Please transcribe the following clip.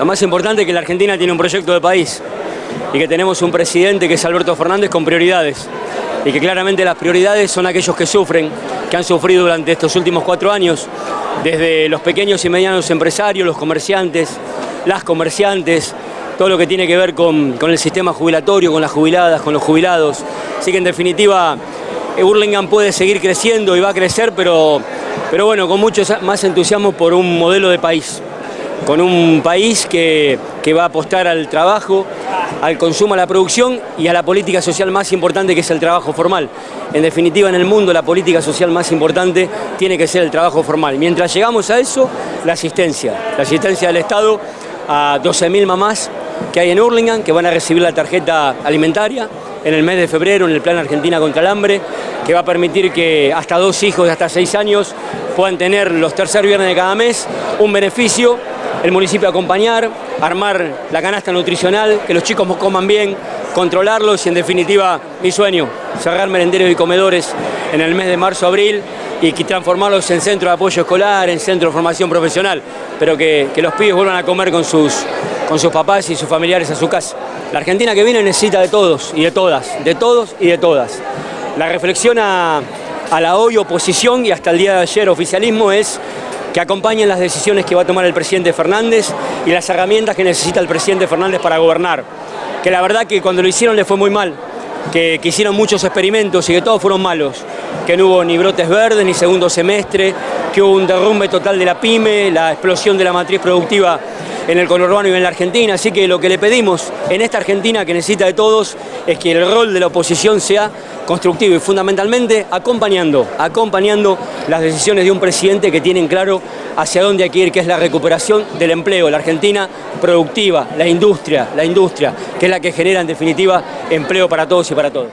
Lo más importante es que la Argentina tiene un proyecto de país y que tenemos un presidente que es Alberto Fernández con prioridades y que claramente las prioridades son aquellos que sufren, que han sufrido durante estos últimos cuatro años, desde los pequeños y medianos empresarios, los comerciantes, las comerciantes, todo lo que tiene que ver con, el sistema jubilatorio, con las jubiladas, con los jubilados. Así que en definitiva, Burlingame puede seguir creciendo y va a crecer, pero bueno, con mucho más entusiasmo por un modelo de país con un país que, va a apostar al trabajo, al consumo, a la producción y a la política social más importante que es el trabajo formal. En definitiva, en el mundo la política social más importante tiene que ser el trabajo formal. Mientras llegamos a eso, la asistencia. La asistencia del Estado a 12.000 mamás que hay en Hurlingham, que van a recibir la tarjeta alimentaria en el mes de febrero en el Plan Argentina contra el Hambre, que va a permitir que hasta dos hijos de hasta seis años puedan tener los tercer viernes de cada mes un beneficio el municipio acompañar, armar la canasta nutricional, que los chicos coman bien, controlarlos y en definitiva mi sueño, cerrar merenderos y comedores en el mes de marzo-abril y transformarlos en centro de apoyo escolar, en centro de formación profesional, pero que, los pibes vuelvan a comer con sus, con sus papás y sus familiares a su casa. La Argentina que viene necesita de todos y de todas, de todos y de todas. La reflexión a la hoy oposición y hasta el día de ayer oficialismo es que acompañen las decisiones que va a tomar el presidente Fernández y las herramientas que necesita el presidente Fernández para gobernar. Que la verdad que cuando lo hicieron le fue muy mal, que, hicieron muchos experimentos y que todos fueron malos, que no hubo ni brotes verdes, ni segundo semestre, que hubo un derrumbe total de la pyme, la explosión de la matriz productiva en el conurbano y en la Argentina, así que lo que le pedimos en esta Argentina que necesita de todos es que el rol de la oposición sea constructivo y fundamentalmente acompañando, acompañando las decisiones de un presidente que tienen claro hacia dónde hay que ir, que es la recuperación del empleo, la Argentina productiva, la industria, la industria, que es la que genera en definitiva empleo para todos y para todos.